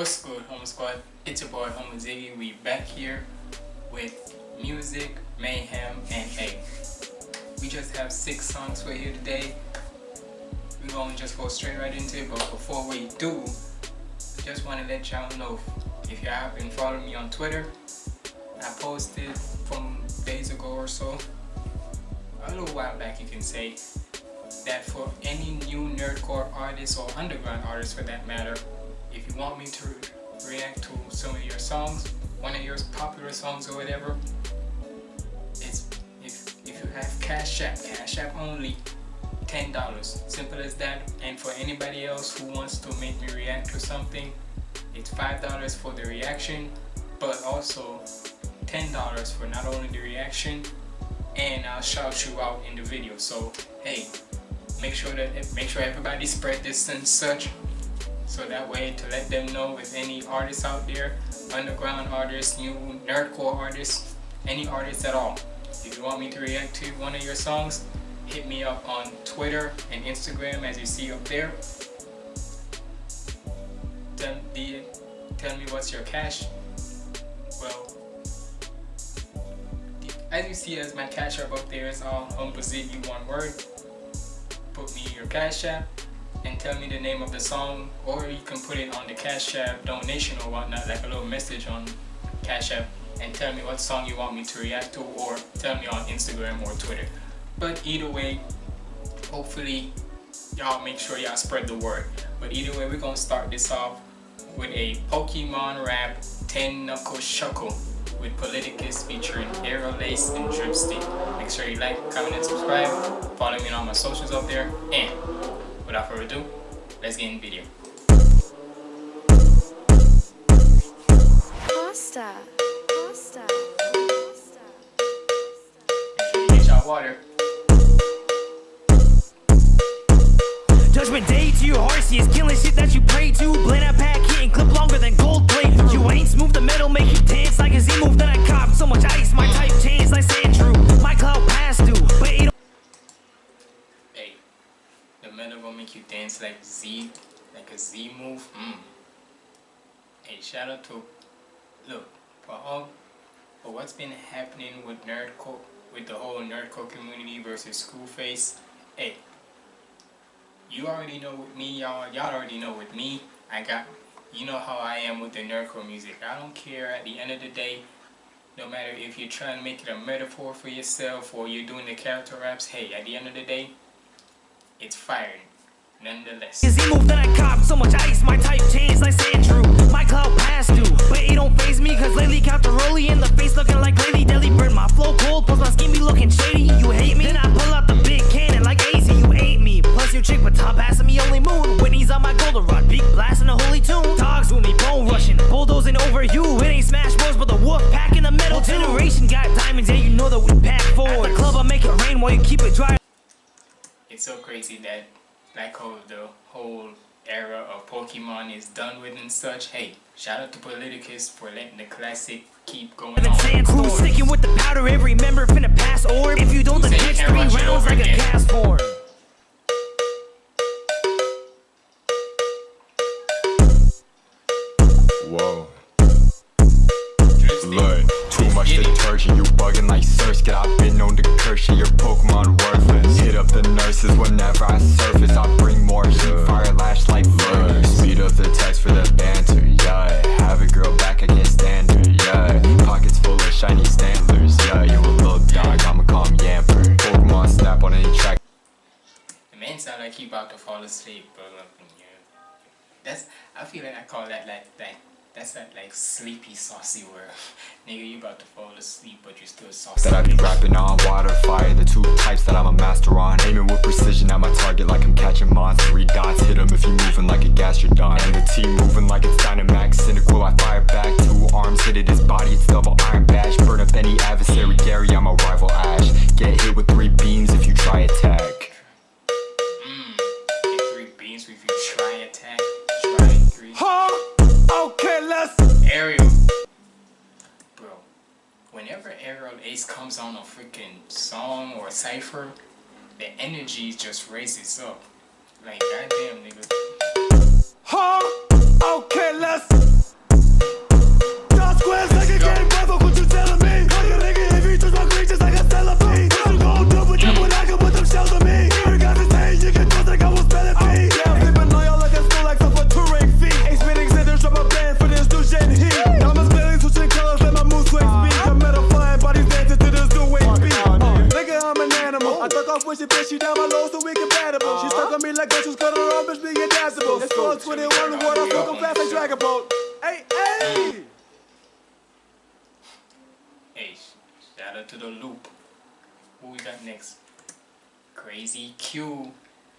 What's good, Home Squad? It's your boy, Home Ziggy. We back here with music, mayhem, and hey, we just have six songs for you today. We're gonna just go straight right into it, but before we do, just want to let y'all know if you have been following me on Twitter, I posted from days ago or so, a little while back you can say, that for any new nerdcore artists or underground artists for that matter, you want me to react to some of your songs, one of your popular songs or whatever, it's if, if you have Cash App, Cash App only, $10. Simple as that. And for anybody else who wants to make me react to something, it's $5 for the reaction, but also $10 for not only the reaction, and I'll shout you out in the video. So, hey, make sure that make sure everybody spread this and such so that way to let them know if any artists out there underground artists new nerdcore artists any artists at all if you want me to react to one of your songs hit me up on twitter and instagram as you see up there. Tell, the, tell me what's your cash. Well as you see as my cash app up there is all humble you one word. Put me your cash app and tell me the name of the song or you can put it on the Cash App donation or whatnot like a little message on Cash App and tell me what song you want me to react to or tell me on Instagram or Twitter but either way hopefully y'all make sure y'all spread the word but either way we're gonna start this off with a Pokemon rap 10 knuckle shuckle with Politicus featuring Arrow Lace and Dripstick. Make sure you like, comment, and subscribe. Follow me on all my socials up there. And without further ado, let's get in the video. Pasta. Pasta. Pasta. Get y'all water. Judgment day to your horsey is killing shit that you pray to. Blend a pack hitting clip shout out to, look, for all, for what's been happening with nerdcore, with the whole nerdcore community versus Screwface. Hey, you already know with me, y'all, y'all already know with me, I got, you know how I am with the nerdcore music. I don't care at the end of the day, no matter if you're trying to make it a metaphor for yourself or you're doing the character raps, hey, at the end of the day, it's fired nonetheless. Is he move that I cop so much ice, my type changed like Sandrew. My cloud past due, but it don't phase me cause lately count the rolly in the face looking like Lady Deli. Burn my flow cold, plus my skin be looking shady. You hate me? Then I pull out the big cannon like AZ, you hate me. Plus your chick, but top passing me only moon. Whitney's on my goldenrod, big blasting a holy tune. Dogs with me, bone rushing, bulldozing over you. It ain't Smash Bros, but the wolf pack in the middle. Generation got diamonds, yeah, you know that we pack forward. At the club, I make it rain while you keep it dry. It's so crazy that like how the whole era of Pokemon is done with and such. Hey, shout out to Politicus for letting the classic keep going on. Crew sticking with the powder, every member finna pass orb. If you don't, the next three rounds like again. a Castform. Whoa. Look, too much detergent, you bugging like Surge. Get I've been known to curse you, your Pokemon worthless. Hit up the nurses whenever I surface. I sleepy saucy word. Nigga, you about to fall asleep, but you're still saucy. That I be rapping on water, fire, the two types that I'm a master on. Aiming with precision at my target like I'm catching monsters. Three dots, hit them if you moving like a gastrodon. And the team moving like it's Dynamax. Energy just Crazy Q.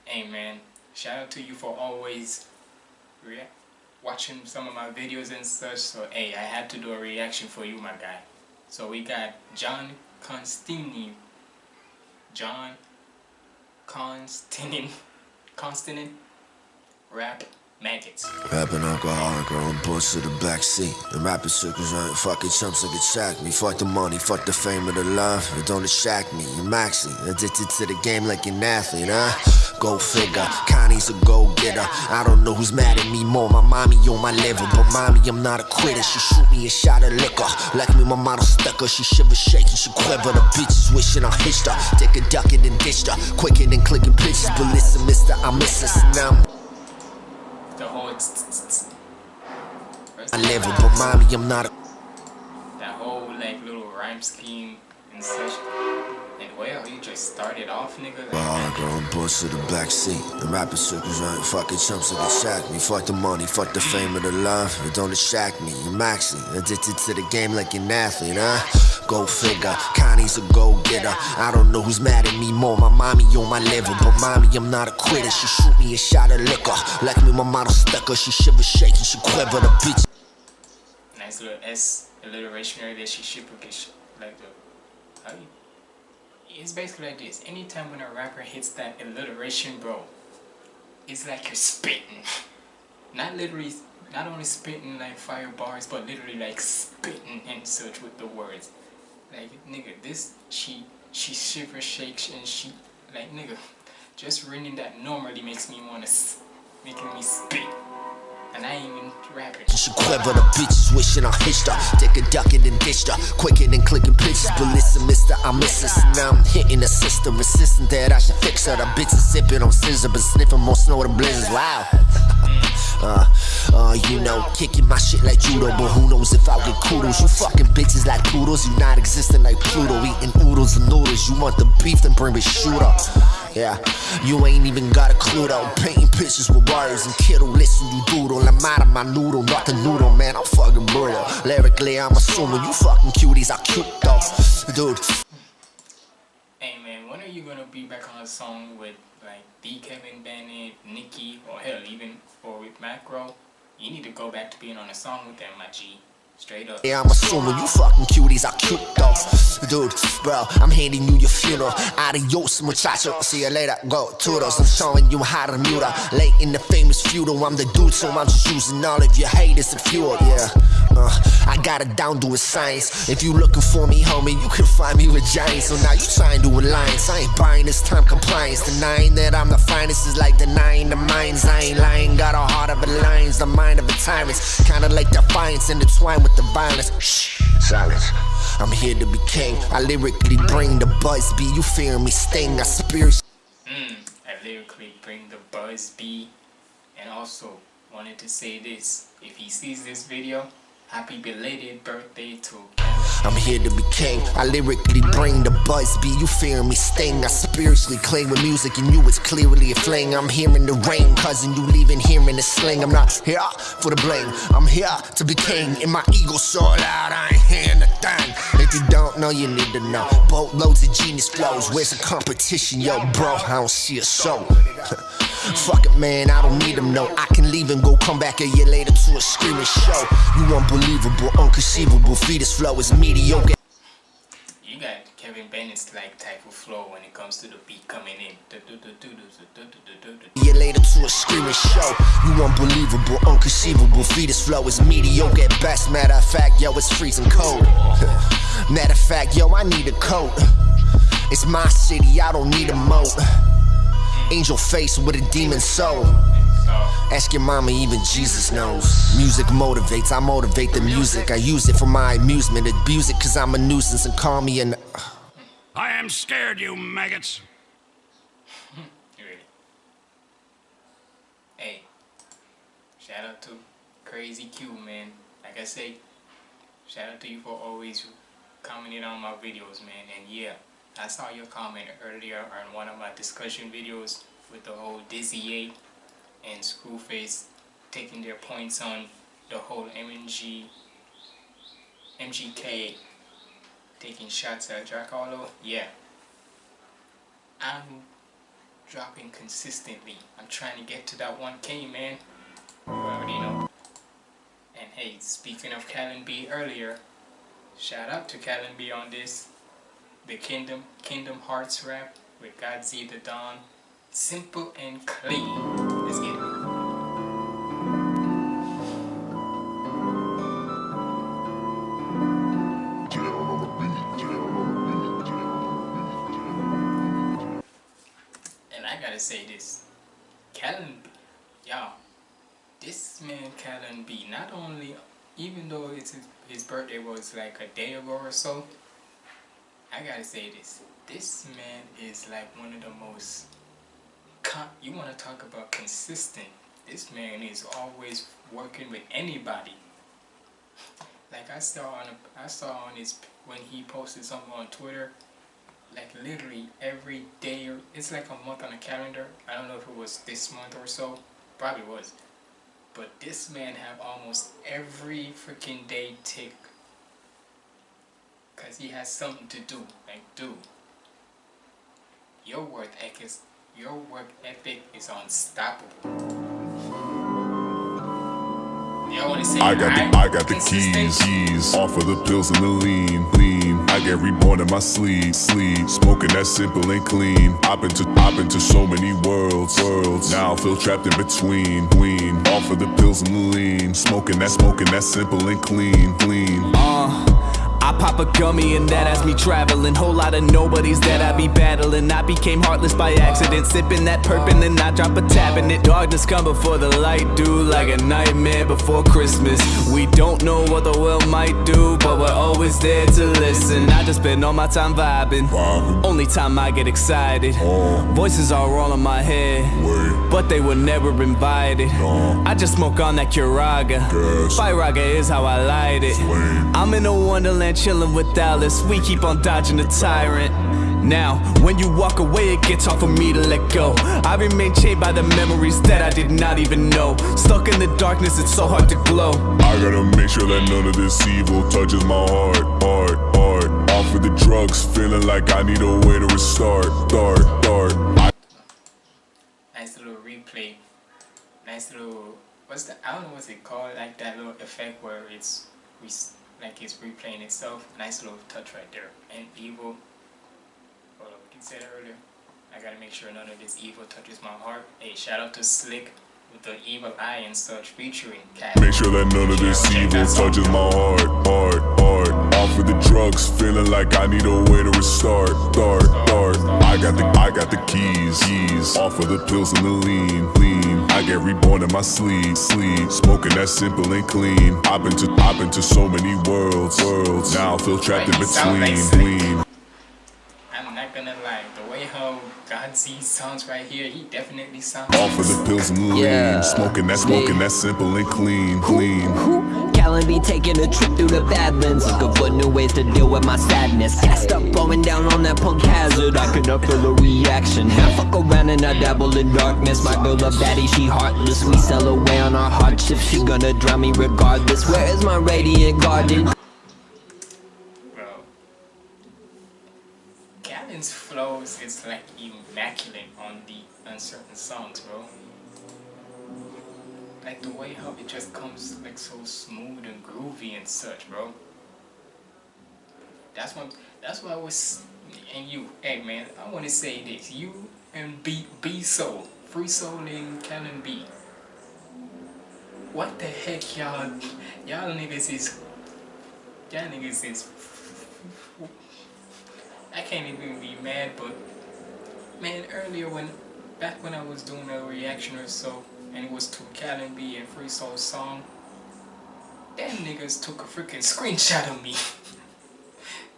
Hey man, shout out to you for always watching some of my videos and such. So hey, I had to do a reaction for you, my guy. So we got John Constantine. John Constantine. Constantine. Rap Maggots. Rapping alcoholic, growing bush to the back seat. And rapping circles ain't fucking chumps that can track me. Fuck the money, fuck the fame of the love. It don't distract me. You're maxi, addicted to the game like an athlete, huh? Go figure, Connie's a go getter. I don't know who's mad at me more. My mommy on my level, but mommy, I'm not a quitter. She shoot me a shot of liquor. Like me, my model stuck her. She shiver, shaking, she quiver. The bitches wishing I hitched her. Take a duck and ditched her. Quicker than clicking pictures. But listen, mister, I miss this. Now I'm whole I level, but mommy, I'm not a that whole like little rhyme scheme and such. And well, you just started off, nigga. Like, Hard growing bush to the back seat. And rapping circles ain't fucking chumps that can track me. Fuck the money, fuck the fame of the love. It don't distract me. You're maxi, addicted to the game like an athlete, huh? Go figure, Connie's a go getter. I don't know who's mad at me more. My mommy on my level, but mommy, I'm not a quitter. She shoot me a shot of liquor. Like me, my model stuck her. She shiver, shaking, she quiver. The bitch nice little S alliteration right there. She shipper get sh- like the. How you? It's basically like this. Anytime when a rapper hits that alliteration, bro, it's like you're spitting. Not literally, not only spitting like fire bars, but literally like spitting and such with the words. Like nigga, this she she shiver shakes and she like nigga, just reading that normally makes me wanna s- making me spit. And I ain't even rapping. She quiver, the bitches wishing I hitched her. Take a duck and ditched her. Quicker than clicking pictures. But listen, mister, I miss this. Now I'm hitting the system, insisting that I should fix her. The bitches sipping on scissor, but sniffing more snow than blizzards. Wow. Uh, uh, you know, kicking my shit like judo, but who knows if I'll get kudos? You fucking bitches like poodles, you not existing like Pluto, eating oodles and noodles. You want the beef, then bring me shooter. Yeah, you ain't even got a clue though. Painting pictures with wires and kiddo, listen, you doodle. I'm out of my noodle, not the noodle, man. I'm fucking brutal. Lyrically, I'm assuming you fucking cuties are cute though, dude. Hey man, when are you gonna be back on a song with like D. Kevin Bennett, Nicki, or hell even or with Macro? You need to go back to being on a song with them, my G. Straight up. Yeah, I'm assuming you fucking cuties are cute dogs. Dude, bro, I'm handing you your funeral. Adios, muchacho. See you later. Go toodles. I'm showing you how to mute her. Late in the famous futile. I'm the dude, so I'm just using all of your haters and fuel. Yeah. Uh, I got it down to a science. If you looking for me, homie, you can find me with giants. So now you trying to alliance. I ain't buying this time compliance. Denying that I'm the finest is like denying the minds. I ain't lying. Got a heart of a lion's, the mind of a tyrant. Kinda like defiance intertwined with the violence. Shh, silence. I'm here to be king. I lyrically bring the buzz. Be you fear me? Sting. I spirit. Mm, I lyrically bring the buzz B. And also wanted to say this. If he sees this video, happy belated birthday to I'm here to be king. I lyrically bring the buzz. Be you fear me? Sting. I spiritually cling with music, and you it's clearly a fling. I'm hearing the rain, cousin. You leaving here in the sling. I'm not here for the blame, I'm here to be king. And my ego so loud, I ain't hearing a thing. If you don't know, you need to know. Boatloads of genius flows. Where's the competition, yo, bro? I don't see a soul. Fuck it, man, I don't need him, no. I can leave and go come back a year later to a screaming show. You unbelievable, unconceivable, fetus flow is mediocre. You got Kevin Bennett's like type of flow when it comes to the beat coming in. Year later to a screaming show. You unbelievable, unconceivable, fetus flow is mediocre at best. Matter of fact, yo, it's freezing cold. Matter of fact, yo, I need a coat. It's my city, I don't need a moat. Angel face with a demon soul. Ask your mama, even Jesus knows. Music motivates, I motivate the music. I use it for my amusement. Abuse it cause I'm a nuisance and call me an. I am scared, you maggots. Hey, shout out to Crazy Q, man. Like I say, shout out to you for always commenting on my videos, man. And yeah, I saw your comment earlier on one of my discussion videos with the whole Dizzy 8 and Screwface taking their points on the whole MNG, MGK taking shots at Jack Harlow, yeah. I'm dropping consistently. I'm trying to get to that 1K, man. You already know. And hey, speaking of Callan B earlier, shout out to Callan B on this. The Kingdom, Kingdom Hearts rap with Godzi the Dawn. Simple and clean. Let's get it. And I gotta say this, Callan B, y'all, this man Callan B, not only, even though it's his, his birthday was like a day ago or so, I gotta say this, this man is like one of the most, you want to talk about consistent, this man is always working with anybody. Like I saw on, a, I saw on his, when he posted something on Twitter, like literally every day or it's like a month on a calendar. I don't know if it was this month or so. Probably was. But this man have almost every freaking day tick because he has something to do like do. your work ethic is your work ethic is unstoppable say I got the I got the keys, keys. Off of the pills and the lean, lean. I get reborn in my sleep, sleep. Smoking that simple and clean. I've been to I've been to so many worlds, worlds. Now I feel trapped in between, between. Off of the pills and the lean. Smoking that smoking that simple and clean, clean. Uh, I pop a gummy and that has me traveling. Whole lot of nobodies that I be battling. I became heartless by accident. Sipping that perp and then I drop a tab in it. Darkness come before the light, do like a nightmare before Christmas. We don't know what the world might do, but we're always there to listen. I just spend all my time vibing. Only time I get excited. Oh. Voices are all in my head. But they were never invited. I just smoke on that Curaga. Gas. Firaga is how I light it. I'm in a wonderland chilling with Alice. We keep on dodging the tyrant. Now, when you walk away, it gets hard for me to let go. I remain chained by the memories that I did not even know. Stuck in the darkness, it's so hard to glow. I gotta make sure that none of this evil touches my heart, heart, heart. Off of the drugs, feeling like I need a way to restart, start, start. I nice little replay nice little what's the I don't know what's it called like that little effect where it's re- like it's replaying itself. Nice little touch right there. And evil hold up what you said earlier. I gotta make sure none of this evil touches my heart. Hey shout out to Slick with the evil eye and such featuring Cat. Make sure that none of this evil touches my heart, heart, heart. Off of the drugs, feeling like I need a way to restart, start, start. I got the, I got the keys, keys. Off of the pills and the lean, lean. I get reborn in my sleep, sleep. Smoking that simple and clean. I've been to, I've been to so many worlds, worlds. Now I feel trapped in Right, sound like between, between. I'm not gonna lie the way how God sees sounds right here. He definitely sounds Off of the pills and the Yeah. lean. Smoking that, smoking that simple and clean, clean. Callan be taking a trip through the Badlands. Looking for new ways to deal with my sadness. Gassed up, going down on that punk hazard. I cannot feel a reaction. Half fuck around and I dabble in darkness. My girl love daddy, she heartless. We sell away on our hardships. She gonna drown me regardless. Where is my radiant garden? bro. Callan's flows is like immaculate on the uncertain songs, bro. Like the way how it just comes like so smooth and groovy and such, bro. That's what that's what I was and you, hey man, I wanna say this. You and B B Soul, Free Soul and Callan B. What the heck y'all y'all niggas is y'all niggas is I can't even be mad, but man, earlier when back when I was doing a reaction or so, and it was to Callan B and Free Soul song, them niggas took a freaking screenshot of me.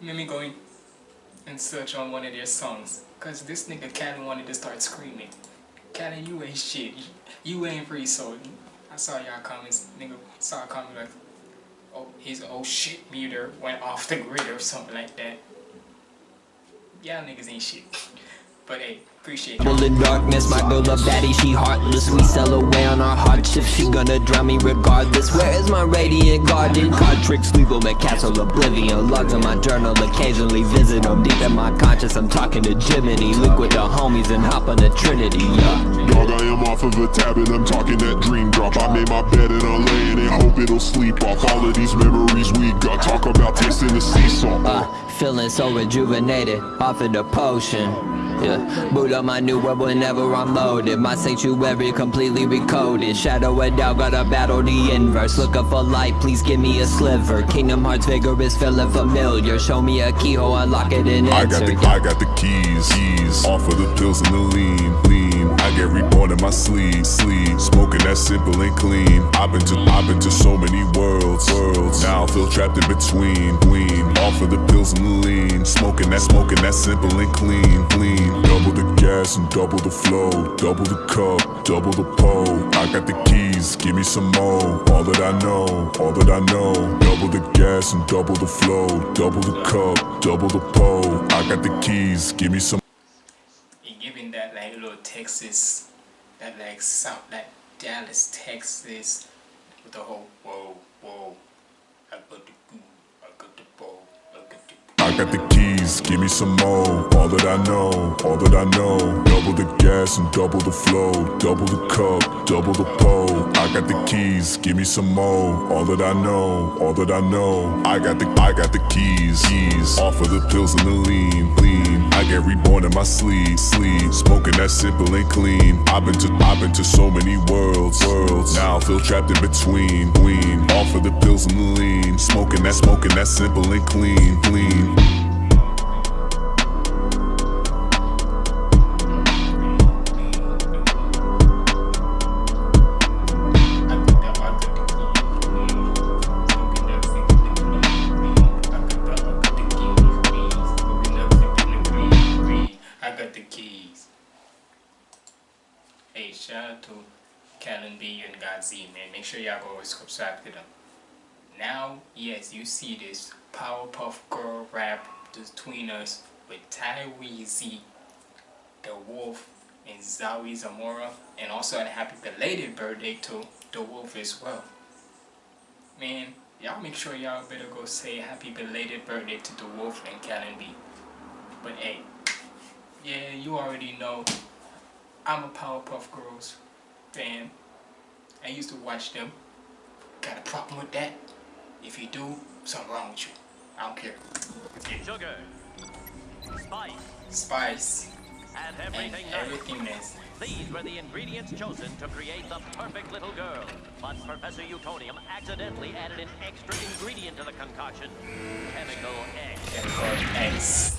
Made me going and search on one of their songs, cause this nigga Callan wanted to start screaming. Callan, you ain't shit. You ain't Free Soul. I saw y'all comments. Nigga saw a comment like, oh, his oh shit meter went off the grid or something like that y'all niggas ain't shit. But hey, Appreciate Devil in darkness, my girl a baddie, she heartless We sell away on our hardships, she gonna drown me regardless Where is my radiant garden? Card tricks, legal at castle oblivion Logs on my journal, occasionally visit them Deep in my conscious, I'm talking to Jiminy Link with the homies and hop on the Trinity, yeah Dog, I am off of a tab and I'm talking that dream drop. I made my bed and I'm laying and hope it'll sleep off all of these memories we got. Talk about tasting the sea salt. Uh, feeling so rejuvenated, off of the potion. Yeah, boot up my new world whenever I'm loaded. My sanctuary completely recoded. Shadow of doubt, gotta battle the inverse. Looking for light, please give me a sliver. Kingdom Hearts vigor vigorous, feeling familiar. Show me a keyhole, unlock it and I got the I got the keys, keys. Off of the pills and the lean, lean. I get reborn in my sleep, sleep. Smoking that simple and clean. I've been to I've been to so many worlds, worlds. Now I feel trapped in between, between. Off of the pills and the lean. Smoking that smoking that simple and clean, clean. Double the gas and double the flow. Double the cup, double the pole. I got the keys, give me some more. All that I know, all that I know. Double the gas and double the flow. Double the cup, double the pole. I got the keys, give me some. That like little Texas, that like South, like Dallas, Texas, with the whole whoa, whoa. Got the goo, I got the bow, I got the I got the keys, give me some more. All that I know, all that I know. Double the gas and double the flow. Double the cup, double the pole. I got the keys, give me some more. All that I know, all that I know. I got the, I got the keys, keys. Off of the pills and the lean, lean. I get reborn in my sleep, sleep. Smoking that simple and clean. I've been to, I've been to so many worlds, worlds. Now I feel trapped in between, between. Off of the pills and the lean. Smoking that, smoking that simple and clean, clean. Yes, you see this Powerpuff Girl rap between us with Tyreezy, The Wolf, and Zawi Zamora, and also a happy belated birthday to The Wolf as well. Man, y'all make sure y'all better go say happy belated birthday to The Wolf and Callan B. But hey, yeah, you already know I'm a Powerpuff Girls fan. I used to watch them. Got a problem with that? If you do, something wrong with you. I don't care. Sugar, spice, Spice and and everything nice. everything nice. These were the ingredients chosen to create the perfect little girl. But Professor Utonium accidentally added an extra ingredient to the concoction. Chemical X. Chemical X.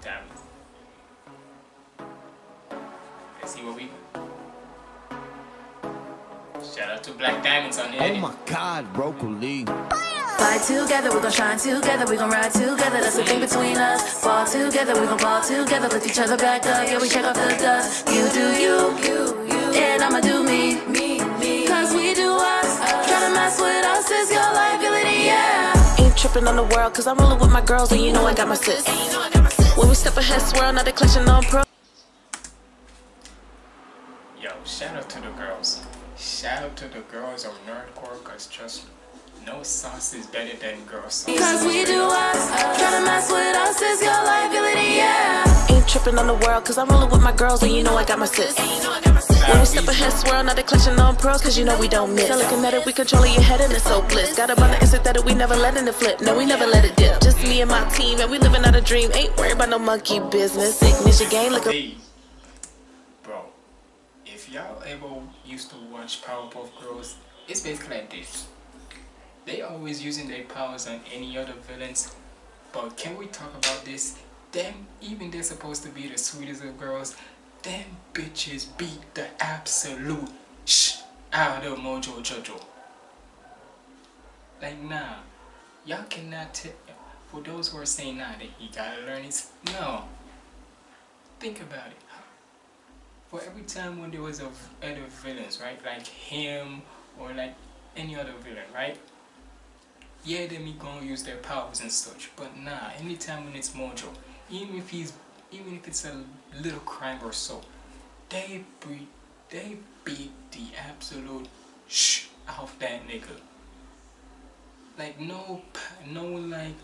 Damn. Let's see what we. Shout out to Black Diamonds on the Oh edit. my god, broccoli. Fly together, we gon' shine together, we gon' ride together, that's the thing between us. Fall together, we gon' fall together, lift each other back up, yeah, we check off the dust. You do you, you, you. and I'ma do me, me, me. cause we do us. Try to mess with us is your liability, yeah. Ain't tripping on the world, cause I'm rolling with my girls, and you know I got my sis. When we step ahead, swirl, now they clutching on pro. Yo, shout out to the girls. Shout out to the girls of Nerdcore, cause trust no sauce is better than girl sauce. Cause we do us. Try to mess with us is your liability, yeah. Ain't tripping on the world, cause I'm rolling with my girls, and you know I got my sis. When we step ahead, swirl, now they clutching on pearls, cause you know we don't miss. Telekinetic, we controlling your head, and it's so bliss. Got a on the instant that we never letting it flip. No, we never let it dip. Just me and my team, and we living out a dream. Ain't worried about no monkey business. Ignition game, look Hey, bro, if y'all ever used to watch Powerpuff Girls, it's basically like this. They always using their powers on any other villains, but can we talk about this? Them, even they're supposed to be the sweetest of girls, them bitches beat the absolute sh out of Mojo Jojo. Like nah, y'all cannot tell. For those who are saying nah, that he gotta learn his no. Think about it. For every time when there was a other villains, right? Like him or like any other villain, right? Yeah, they me gonna use their powers and such, but nah. Anytime when it's Mojo, even if he's even if it's a little crime or so, they beat, they beat the absolute sh off that nigga. Like no, no like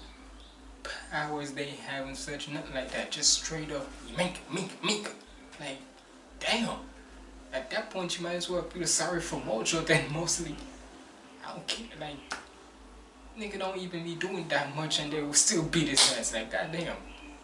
powers they have and such, nothing like that. Just straight up, mink, mink, mink. Like, damn. At that point, you might as well feel sorry for Mojo than mostly. I don't care. Like, nigga don't even be doing that much and they will still beat his ass. Like, goddamn.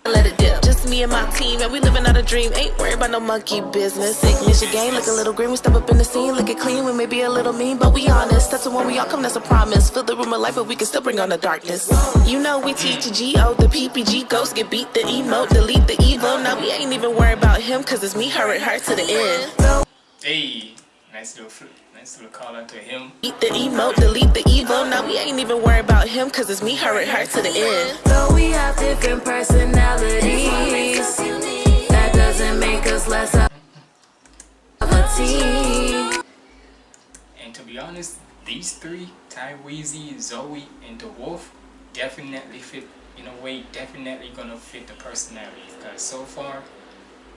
Let it dip. Just me and my team, and we living out a dream. Ain't worried about no monkey business. Sick Michigan, look a little green. We step up in the scene, look it clean. We may be a little mean, but we honest. That's the one we all come, that's a promise. Fill the room of life, but we can still bring on the darkness. You know we teach G-O, the PPG ghost get beat, the emote, delete the evil. Now we ain't even worried about him, cause it's me, her, and her to the end. Hey, nice little flip. Nice little call out to him. Eat the emote, delete the evil. Now we ain't even worried about him, cause it's me, her, and her to the end. Though we have different personalities, that doesn't make us less of a team. And to be honest, these three, Ty Weezy, Zoe, and The Wolf, definitely fit, in a way, definitely gonna fit the personalities. Because so far,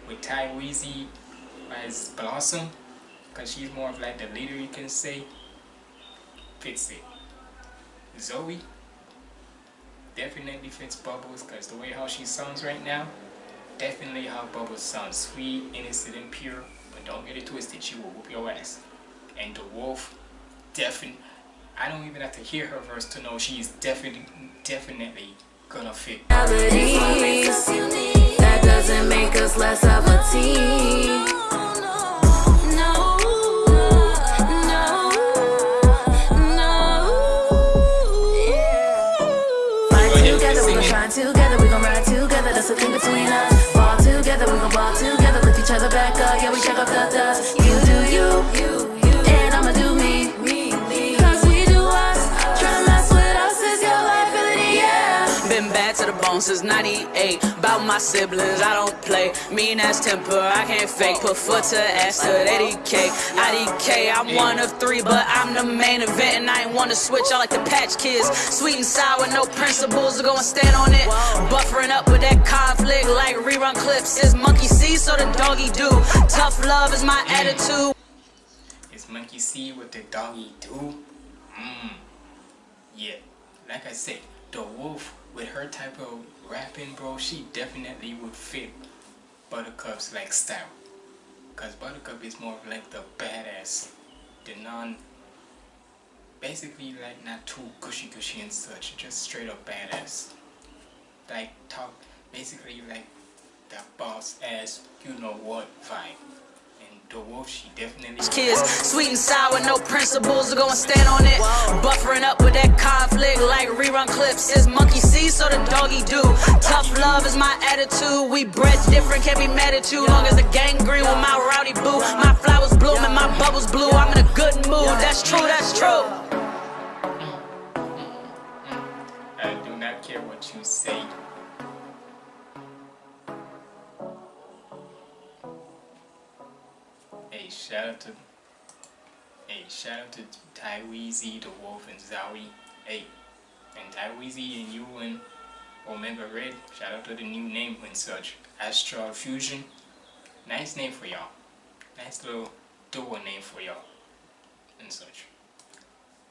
with Ty Weezy as Blossom, because she's more of like the leader you can say, fits it. Zoe, definitely fits Bubbles, because the way how she sounds right now, definitely how Bubbles sounds. Sweet, innocent, and pure, but don't get it twisted, she will whoop your ass. And The Wolf, definitely, I don't even have to hear her verse to know she's definitely, definitely gonna fit. That doesn't make us less of a team. Between us. Since 98. About my siblings, I don't play. Mean ass temper, I can't fake. Put foot to ass to 80k. IDK, I'm one of three, but I'm the main event. And I ain't wanna switch, I like the patch kids. Sweet and sour, no principles, to go and stand on it. Buffering up with that conflict like rerun clips. Is monkey see, so the doggy do. Tough love is my attitude. Is Monkey see what the doggy do? Mmm. Yeah. Like I said, the wolf with her type of rapping, bro, she definitely would fit Buttercup's like style. Cause Buttercup is more of like the badass, the non, basically like not too gushy gushy and such, just straight up badass. Like talk, basically like the boss ass, you know what vibe. The wolf, she definitely. Kids, sweet and sour, no principles, to go and stand on it. Buffering up with that conflict like rerun clips. Is monkey see, so the doggy do. Tough love is my attitude. We bred different, can't be mad at you. Long as the gang green with my rowdy boo. My flowers bloom and my bubbles blue. I'm in a good mood. That's true, that's true. I do not care what you say. Shout out to Hey, shout out to Ty Weezy, The Wolf, and Zowie. Hey, and Ty Weezy and you and Omega Red, shout out to the new name and such. Astral Fusion. Nice name for y'all. Nice little duo name for y'all. And such.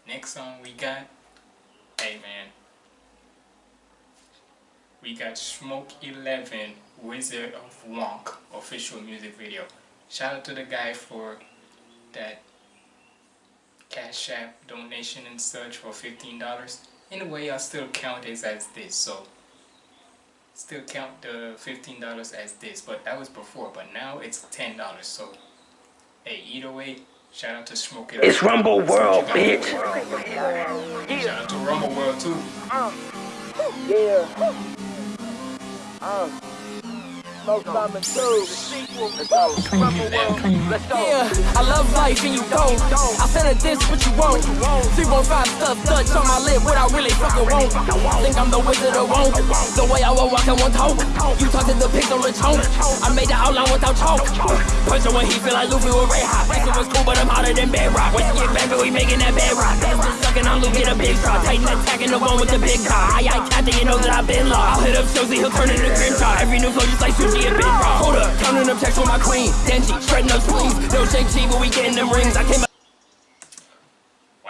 Next song we got. Hey man. We got Smoke 11 Wizard of Wonk official music video. Shout out to the guy for that Cash App donation and such for $15. In a way, I still count it as this, so still count the $15 as this, but that was before, but now it's $10, so hey, either way, shout out to Smoke 11. It's Rumble World, bitch. Shout out to Rumble World too. Yeah. Go. Yeah, I love life and you don't. I said it this, what you want. 315 stuff Dutch on my lip, what I really fucking want. Think I'm the wizard of won't. The way I walk, I won't talk. You talk to the pigs on the tone. I made the outline without talk. Person when he feel like Luffy with Ray Hot. This was cool, but I'm hotter than bedrock. When you get back, we making that bedrock. This bitch sucking Luffy get a big shot. Titan attacking the one with the big car. I, I captain, you know that I've been lost. I'll hit up Josie, he'll turn into Grimmjow. Every new flow just like Hold up, counting up checks with my queen. Denji, shredding up spleens. No shake G, but we getting them rings. I came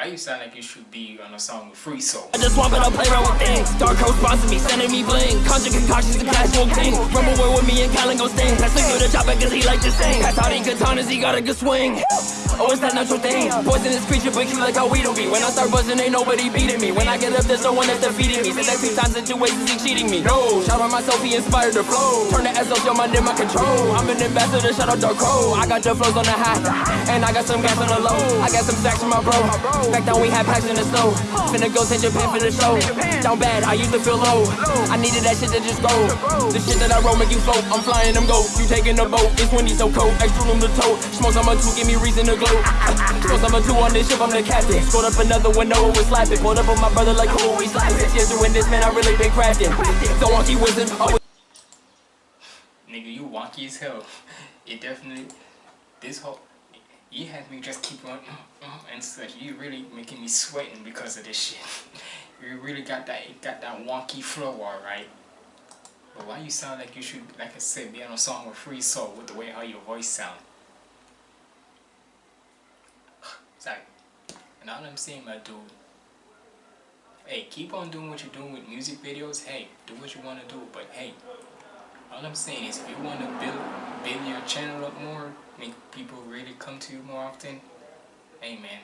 you sound like you should be on a song with Free Soul? I just want to play around with things. Dark Coast sponsored me, sending me bling. Conjure concoctions, the casual king. Rumble war with me and Callan go sting. To the chopper cause he like to sing. Pass out he katanas, he got a good swing. Oh, it's that natural thing. Poisonous creature, but cute like how we don't be. When I start buzzing, ain't nobody beating me. When I get up, there's no one that's defeating me. Said that two times in two ways, is he cheating me? No, shout out myself, he inspired the flow. Turn the SLC on my in my control. I'm an ambassador, shout out Dark Crow. I got the flows on the high, and I got some gas on the low. I got some stacks from my bro. Back down, we had packs in the snow. Finna go to Japan for the show. Down bad, I used to feel low. I needed that shit to just go. The shit that I roll make you float. I'm flying them go. You taking the boat. It's windy so cold. Extra room to tote. Smoke on my two, give me reason to glow. Smoke on my two on this ship, I'm the captain. Scored up another no one was slapping. Pulled up on my brother like cool, we slapping. Years doing this, man, I really been crafting. So wonky wizard, always. Nigga, you wonky as hell. It definitely, this whole, you had me just keep on mm, mm, and such. You really making me sweating because of this shit. You really got that, got that wonky flow, alright. But why you sound like you should, like I said, be on a song with Free Soul with the way how your voice sound. Sorry. And all I'm saying, my dude, hey, keep on doing what you're doing with music videos. Hey, do what you want to do. But hey, all I'm saying is if you want to build, build your channel up more, make people really come to you more often, man,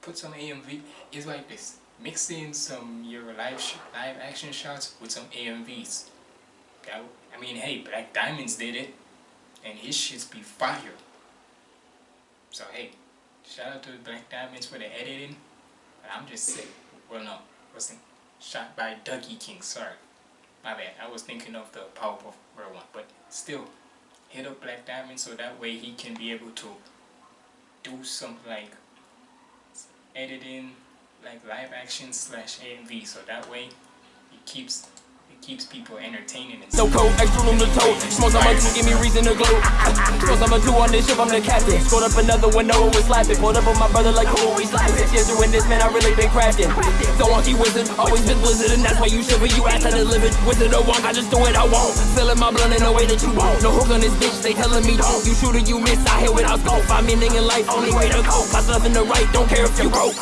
put some AMV. It's like this. Mix in some your live live action shots with some AMVs. I mean, hey, Black Diamonds did it, and his shits be fire. So hey, shout out to Black Diamonds for the editing. But I'm just sick. Well, no, wasn't shot by Dougie King. Sorry, my bad. I was thinking of the Powerpuff Girl one, but still, hit up Black Diamond so that way he can be able to do something like editing, like live action slash AMV. So that way, he keeps keeps people entertaining and So cold, extra room to tote. Smoke on my two, give me reason to glow. Smoke on my two on this ship, I'm the captain. Scored up another one, no one was slapping. Pulled up on my brother like cool, we slapping. Six years doing this, man, I really been crafting. So wonky wizard, always been blizzard, and that's why you shiver. You ass out of living. Wizard or wonk, I just do it I won't. Filling my blunt in a way that you won't. No hook on this bitch, they telling me don't. You shoot or you miss, I hit without scope. Find meaning in life, only way to go. Got nothing to write, don't care if you broke.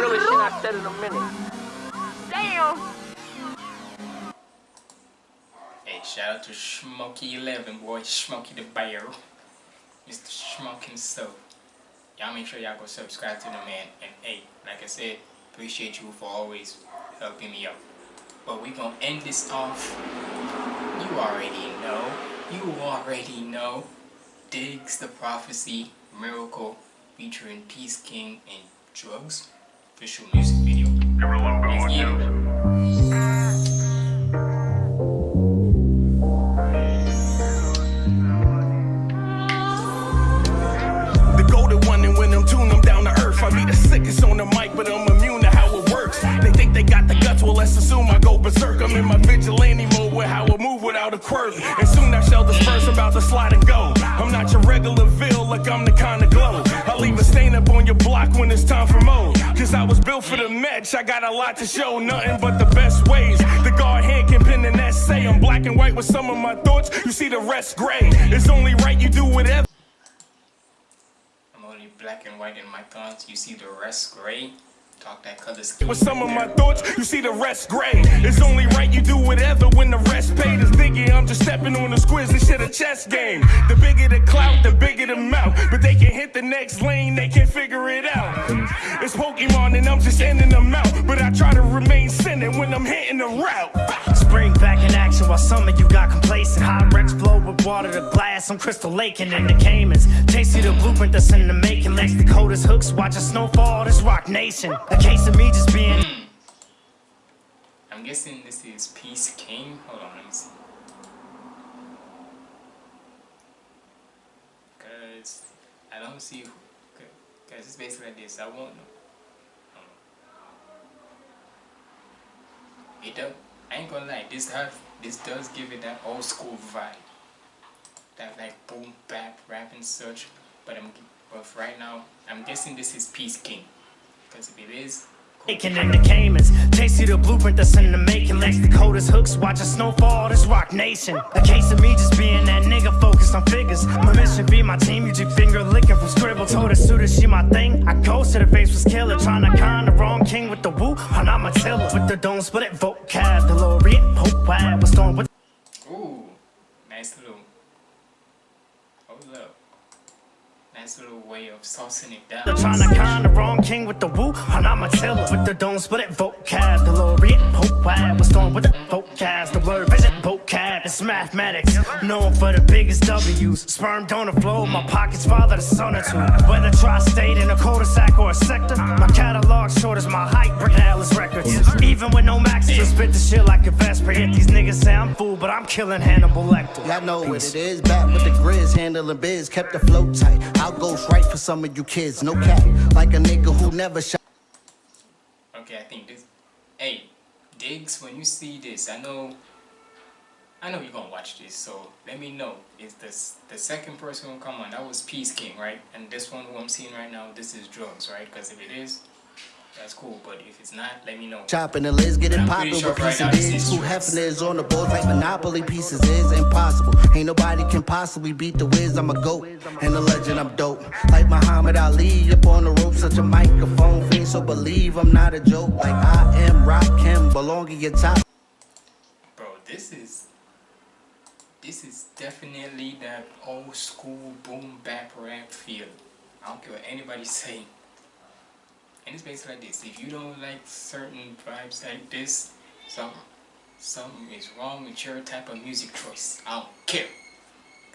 Really shit I said in a minute. Damn. Hey, shout out to Smokey11, boy. Smokey the Bear. Mr. Smoke himself. Y'all make sure y'all go subscribe to the man. And hey, like I said, appreciate you for always helping me out. But we gonna end this off. You already know. You already know. Diggs the Prophecy Miracle featuring Peace King and Drugs. Official music video. Let's assume I go berserk. I'm in my vigilante mode with how I move without a quirk. And soon I shall disperse, I'm about to slide and go. I'm not your regular Ville, like I'm the kind of glow. I'll leave a stain up on your block when it's time for mode. Cause I was built for the match, I got a lot to show, nothing but the best ways. The guard hand can pin an essay. I'm black and white with some of my thoughts, you see the rest gray. It's only right you do whatever. I'm only black and white in my thoughts. You see the rest gray. Talk that color scheme. With some of my thoughts, you see the rest gray. It's only right you do whatever when the rest paid is bigger. I'm just stepping on the squiz, this shit a chess game. The bigger the clout, the bigger the mouth. But they can hit the next lane, they can't figure it out. It's Pokemon and I'm just ending them out. But I try to remain centered when I'm hitting the route. Spring back in action while some of you got complacent. Hot wrecks blow with water to glass. I'm crystal laking in the Caymans. Tasty the blueprint that's in the making. Legs the coldest hooks. Watch a snowfall. This rock nation. A case of me just being. Hmm. I'm guessing this is Peace King. Hold on, let me see. Cause I don't see. who- Cause it's basically like this. I won't know. It does. I ain't gonna lie. This has. This does give it that old school vibe. That like boom bap rap and such. But I'm. But right now, I'm guessing this is Peace King. If it is, Aiken in the Caymans. Tasty the blueprint that's in the making. Legs the coldest hooks, watch a snowfall, this rock nation. A case of me just being that nigga focused on figures. My mission be my team, you just finger licking from scribble. Told her suitor she my thing. I ghosted her face was killer. Trying to con the wrong king with the woo. I'm not Matilda. With the don't split it, vocabulary. Pope wide was storm with. ooh, nice little, hold up. Nice little way of saucing it down. Trying to con the wrong king with the woo. And I'm not Matilda. With the don't split it, vocabulary. Pope wide was storm with the vocab. The word vision, vocab. It's mathematics. Known for the biggest W's. Sperm donor flow. My pockets father the son or two. Whether tri-state in a cul-de-sac or a sector. My catalog short as my height. Breaking Atlas records. Even with no maxes, spit the shit like a Vesper. Hit these niggas say I'm fool, but I'm killing Hannibal Lecter. Y'all know what it is. Back with the grizz, handling biz, kept the flow tight. Ghost right for some of you kids, no cap. Like a nigga who never shot. Okay, I think this. Hey, Diggs, when you see this, I know. I know you're gonna watch this, so let me know. Is this the second person who come on? That was Peace King, right? And this one who I'm seeing right now, this is drugs, right? Because if it is, that's cool. But if it's not, let me know. Chopping the lids, getting I'm popping pretty with sure right piece of this Who hefting is on the boards like Monopoly pieces is impossible. Ain't nobody can possibly beat the whiz. I'm a goat and a legend. I'm dope. Like Muhammad Ali up on the rope, such a microphone fiend. So believe I'm not a joke. Like I am Rock Kim, belong in your top. Bro, this is this is definitely that old school boom bap rap feel. I don't care what anybody say. And it's basically like this. If you don't like certain vibes like this, something something is wrong with your type of music choice. I don't care.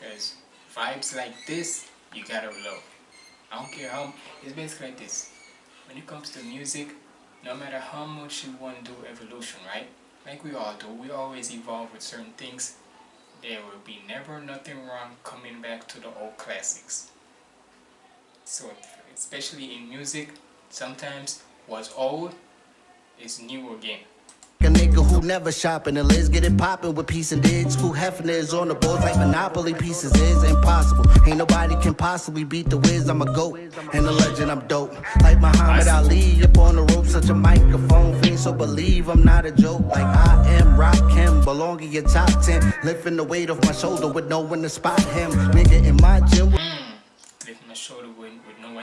Cause vibes like this, you gotta love. I don't care how it's basically like this. When it comes to music, no matter how much you want to do evolution, right? Like we all do, we always evolve with certain things. There will be never nothing wrong coming back to the old classics. So, especially in music, sometimes what's old is new again. A nigga who never shopping the lids, get it popping with piece and digs. Who hefting is on the boards like Monopoly pieces is impossible. Ain't nobody can possibly beat the whiz. I'm a goat and a legend. I'm dope. Like Muhammad Ali up on the rope, such a microphone fiend. So believe I'm not a joke. Like I am Rock Kim, belong in your top ten. Lifting the weight off my shoulder with no one to spot him. Nigga in my gym. Lifting my shoulder with, with no one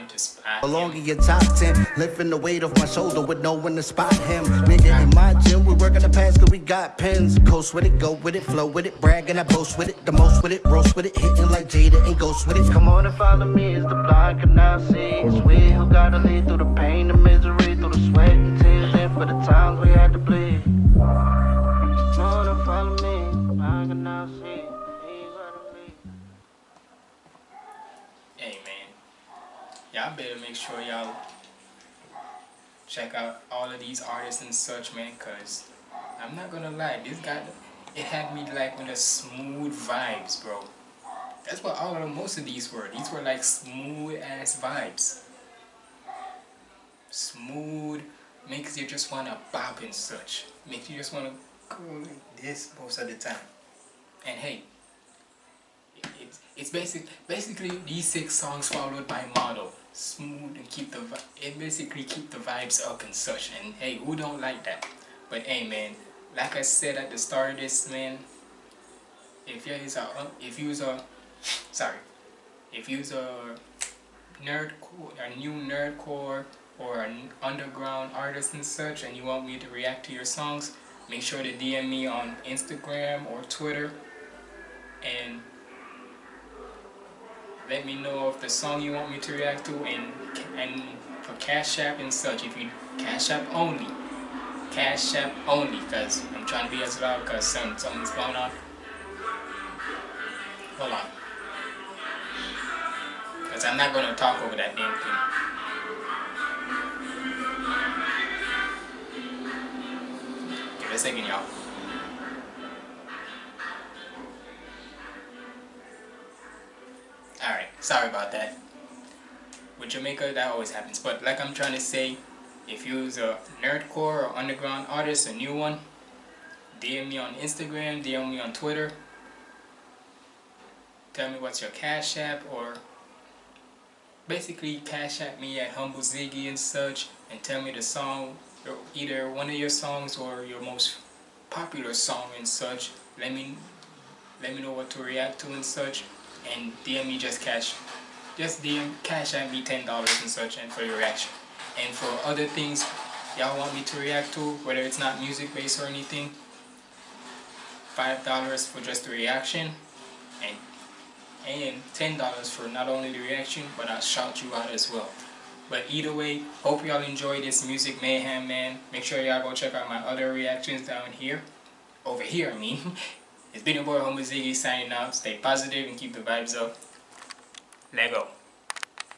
to spot. Belong in your top 10, lifting the weight off my shoulder with no one to spot him. Nigga, in my gym, we working the past cause we got pens. Coast with it, go with it, flow with it, brag and I boast with it. The most with it, roast with it, hitting like Jada and ghost with it. Come on and follow me as the blind can now see. It's we who gotta lead through the pain, the misery, through the sweat and tears, and for the times we had to bleed. Y'all better make sure y'all check out all of these artists and such, man. Cause I'm not gonna lie, this guy, it had me like with a smooth vibes, bro. That's what all of most of these were. These were like smooth ass vibes. Smooth, makes you just wanna bop and such. Makes you just wanna go like this most of the time. And hey, it's it's basic basically these six songs followed by model smooth and keep the it basically keep the vibes up and such and hey who don't like that? But hey man like I said at the start of this man if you is a if you a sorry if you a nerd a new nerdcore or an underground artist and such and you want me to react to your songs make sure to DM me on Instagram or Twitter and let me know of the song you want me to react to and and for Cash App and such if you Cash App only. Cash App only because I'm trying to be as loud because some, something's going on. Hold on. Because I'm not going to talk over that damn thing. Give it a second y'all sorry about that. With Jamaica, that always happens. But like I'm trying to say, if you're a nerdcore or underground artist, a new one, DM me on Instagram, DM me on Twitter. Tell me what's your cash app or basically cash at me at Humble Ziggy and such and tell me the song either one of your songs or your most popular song and such let me let me know what to react to and such and DM me just cash just DM cash at me ten dollars and such and for your reaction. And for other things y'all want me to react to whether it's not music based or anything five dollars for just the reaction and and ten dollars for not only the reaction but I'll shout you out as well. But either way hope y'all enjoy this music mayhem man. Make sure y'all go check out my other reactions down here. Over here I mean it's been your boy Humble Ziggy signing out stay positive and keep the vibes up. Lego